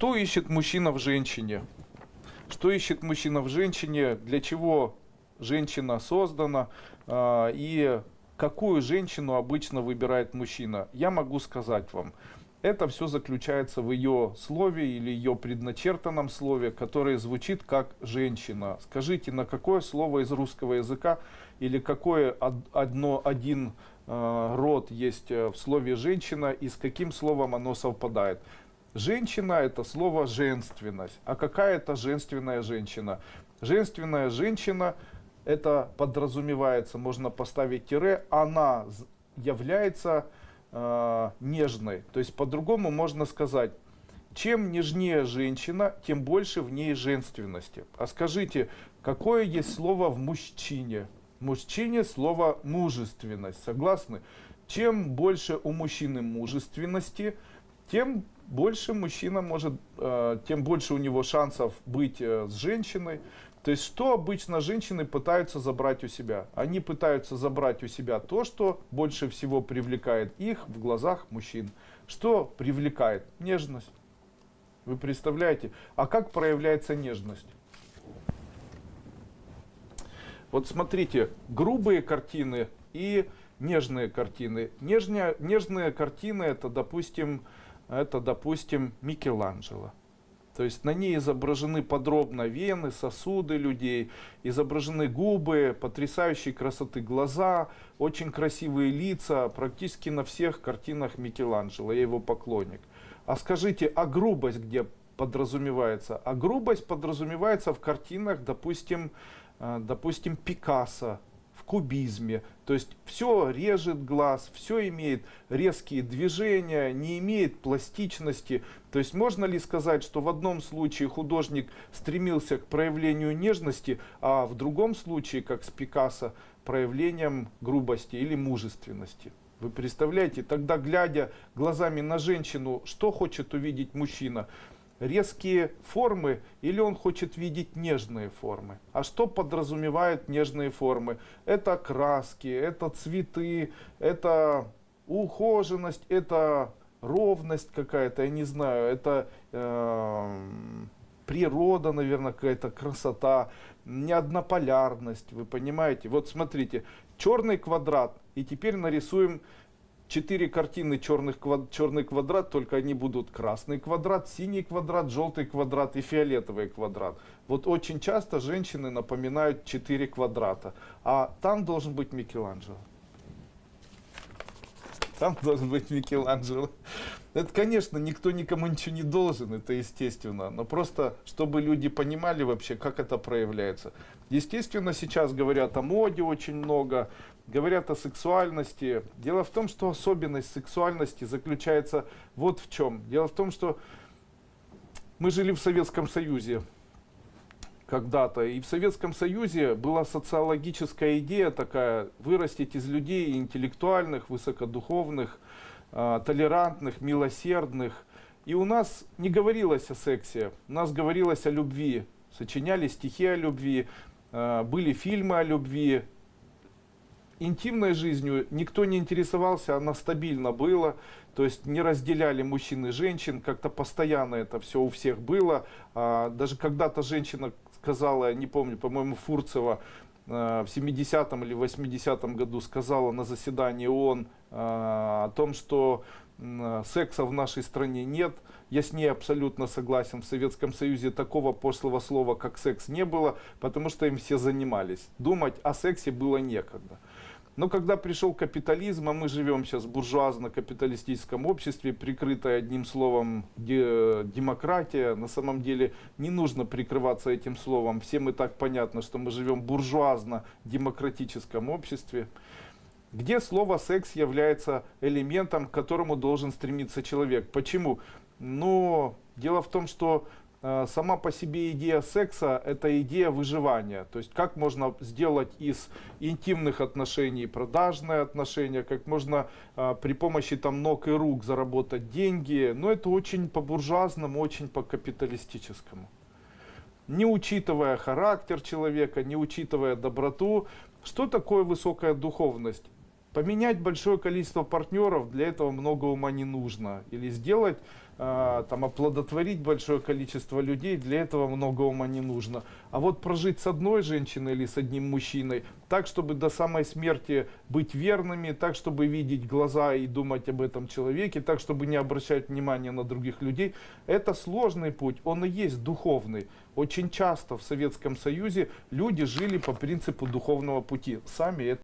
Что ищет мужчина в женщине? Что ищет мужчина в женщине? Для чего женщина создана? А, и какую женщину обычно выбирает мужчина? Я могу сказать вам. Это все заключается в ее слове или ее предначертанном слове, которое звучит как женщина. Скажите, на какое слово из русского языка или какое одно, один э, род есть э, в слове женщина и с каким словом оно совпадает? Женщина это слово женственность. А какая это женственная женщина? Женственная женщина это подразумевается, можно поставить тире, она является э, нежной. То есть по-другому можно сказать, чем нежнее женщина, тем больше в ней женственности. А скажите, какое есть слово в мужчине? Мужчине слово мужественность. Согласны? Чем больше у мужчины мужественности, тем больше мужчина может, э, тем больше у него шансов быть э, с женщиной. То есть, что обычно женщины пытаются забрать у себя? Они пытаются забрать у себя то, что больше всего привлекает их в глазах мужчин. Что привлекает? Нежность. Вы представляете? А как проявляется нежность? Вот смотрите, грубые картины и нежные картины. Нежные, нежные картины это, допустим, это, допустим, Микеланджело. То есть на ней изображены подробно вены, сосуды людей, изображены губы, потрясающей красоты глаза, очень красивые лица, практически на всех картинах Микеланджело, я его поклонник. А скажите, а грубость где подразумевается? А грубость подразумевается в картинах, допустим, э, допустим Пикассо, кубизме. То есть все режет глаз, все имеет резкие движения, не имеет пластичности. То есть можно ли сказать, что в одном случае художник стремился к проявлению нежности, а в другом случае, как с Пикассо, проявлением грубости или мужественности? Вы представляете, тогда глядя глазами на женщину, что хочет увидеть мужчина? Резкие формы или он хочет видеть нежные формы. А что подразумевают нежные формы? Это краски, это цветы, это ухоженность, это ровность какая-то, я не знаю, это э, природа, наверное, какая-то красота, неоднополярность, вы понимаете? Вот смотрите, черный квадрат, и теперь нарисуем четыре картины черных, черный квадрат, только они будут красный квадрат, синий квадрат, желтый квадрат и фиолетовый квадрат. Вот очень часто женщины напоминают четыре квадрата, а там должен быть Микеланджело. Там должен быть Микеланджело. Это, конечно, никто никому ничего не должен, это естественно. Но просто, чтобы люди понимали вообще, как это проявляется. Естественно, сейчас говорят о моде очень много, говорят о сексуальности. Дело в том, что особенность сексуальности заключается вот в чем. Дело в том, что мы жили в Советском Союзе когда-то. И в Советском Союзе была социологическая идея такая, вырастить из людей интеллектуальных, высокодуховных, э, толерантных, милосердных. И у нас не говорилось о сексе, у нас говорилось о любви. Сочиняли стихи о любви, э, были фильмы о любви, интимной жизнью никто не интересовался, она стабильно была, то есть не разделяли мужчин и женщин, как-то постоянно это все у всех было. А, даже когда-то женщина сказала, не помню, по-моему, Фурцева, а, в 70-м или 80-м году сказала на заседании ООН а, о том, что секса в нашей стране нет. Я с ней абсолютно согласен. В Советском Союзе такого пошлого слова, как секс, не было, потому что им все занимались. Думать о сексе было некогда. Но когда пришел капитализм, а мы живем сейчас в буржуазно-капиталистическом обществе, прикрытое одним словом демократия, на самом деле не нужно прикрываться этим словом. Всем и так понятно, что мы живем в буржуазно-демократическом обществе, где слово секс является элементом, к которому должен стремиться человек. Почему? Но дело в том, что сама по себе идея секса – это идея выживания. То есть как можно сделать из интимных отношений продажные отношения, как можно а, при помощи там ног и рук заработать деньги. Но это очень по-буржуазному, очень по-капиталистическому. Не учитывая характер человека, не учитывая доброту. Что такое высокая духовность? Поменять большое количество партнеров, для этого много ума не нужно. Или сделать а, там оплодотворить большое количество людей, для этого много ума не нужно. А вот прожить с одной женщиной или с одним мужчиной, так, чтобы до самой смерти быть верными, так, чтобы видеть глаза и думать об этом человеке, так, чтобы не обращать внимания на других людей, это сложный путь, он и есть духовный. Очень часто в Советском Союзе люди жили по принципу духовного пути, сами это